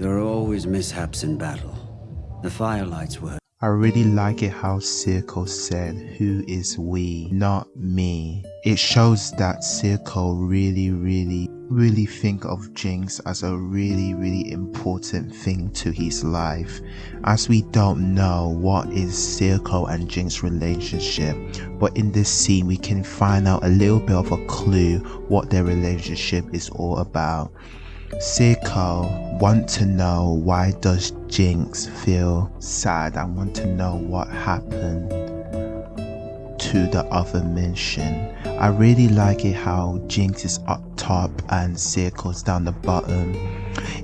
There are always mishaps in battle. The firelights were I really like it how Silco said, Who is we, not me. It shows that Silco really, really, really think of Jinx as a really, really important thing to his life. As we don't know what is Silco and Jinx relationship, but in this scene we can find out a little bit of a clue what their relationship is all about. Silco want to know why does Jinx feel sad I want to know what happened to the other mission. I really like it how Jinx is up top and Silco's down the bottom.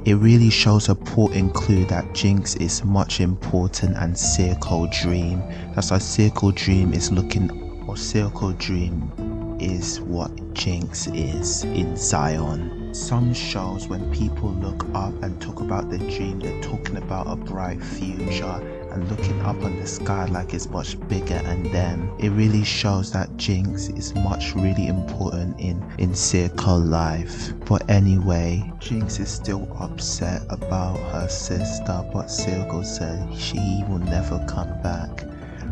It really shows a important clue that Jinx is much important and Silco Dream. That's why Silco Dream is looking or Silco Dream is what Jinx is in Zaun. Some shows when people look up and talk about the dream, they're talking about a bright future and looking up on the sky like it's much bigger and them. It really shows that Jinx is much really important in, in Silco life. But anyway, Jinx is still upset about her sister but Circle said she will never come back.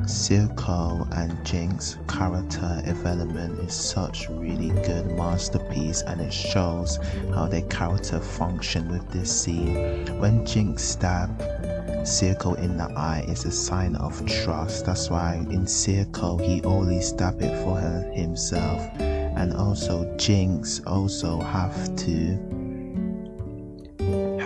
Silco and Jinx character development is such really good masterpiece and it shows how their character function with this scene. When Jinx stab Silco in the eye is a sign of trust. That's why in Silco he always stab it for her himself. And also Jinx also have to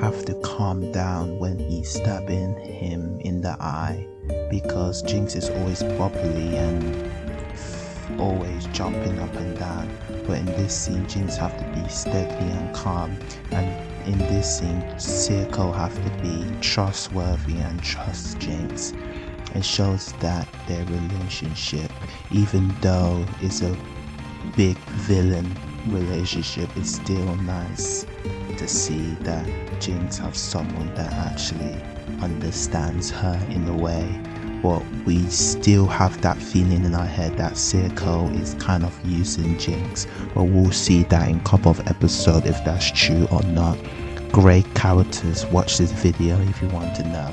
have to calm down when stabbing him in the eye because Jinx is always bubbly and always jumping up and down. But in this scene Jinx have to be steady and calm. And in this scene Silco have to be trustworthy and trust Jinx. It shows that their relationship even though is a big villain relationship it's still nice to see that Jinx have someone that actually understands her in a way. But we still have that feeling in our head that Silco is kind of using Jinx but we'll see that in a couple of episodes if that's true or not. Great characters watch this video if you want to know.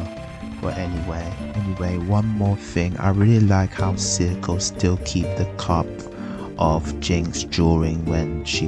But anyway anyway one more thing. I really like how Silco still keep the cup of Jinx during when she